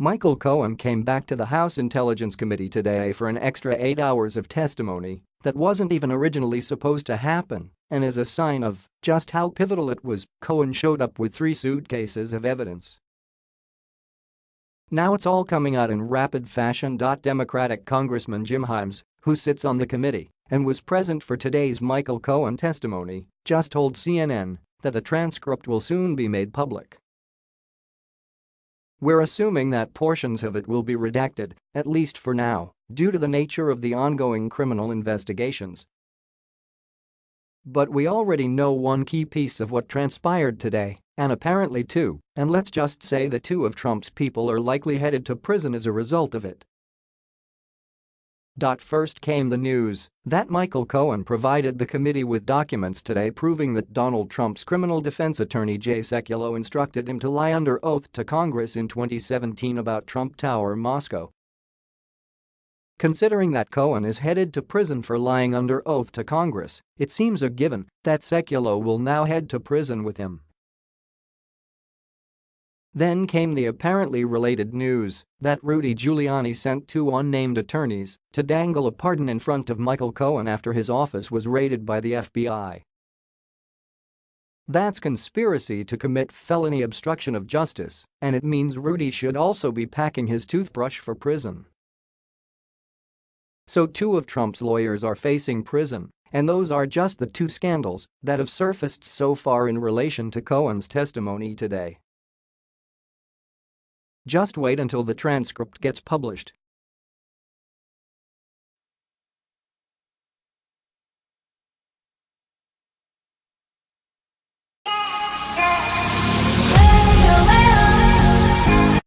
Michael Cohen came back to the House Intelligence Committee today for an extra eight hours of testimony that wasn't even originally supposed to happen, and as a sign of just how pivotal it was, Cohen showed up with three suitcases of evidence. Now it's all coming out in rapid fashion. Democratic Congressman Jim Himes, who sits on the committee and was present for today's Michael Cohen testimony, just told CNN that a transcript will soon be made public. We're assuming that portions of it will be redacted, at least for now, due to the nature of the ongoing criminal investigations. But we already know one key piece of what transpired today, and apparently two, and let's just say that two of Trump's people are likely headed to prison as a result of it. First came the news that Michael Cohen provided the committee with documents today proving that Donald Trump's criminal defense attorney Jay Sekulow instructed him to lie under oath to Congress in 2017 about Trump Tower Moscow. Considering that Cohen is headed to prison for lying under oath to Congress, it seems a given that Sekulow will now head to prison with him. Then came the apparently related news that Rudy Giuliani sent two unnamed attorneys to dangle a pardon in front of Michael Cohen after his office was raided by the FBI. That's conspiracy to commit felony obstruction of justice, and it means Rudy should also be packing his toothbrush for prison. So two of Trump's lawyers are facing prison, and those are just the two scandals that have surfaced so far in relation to Cohen's testimony today. Just wait until the transcript gets published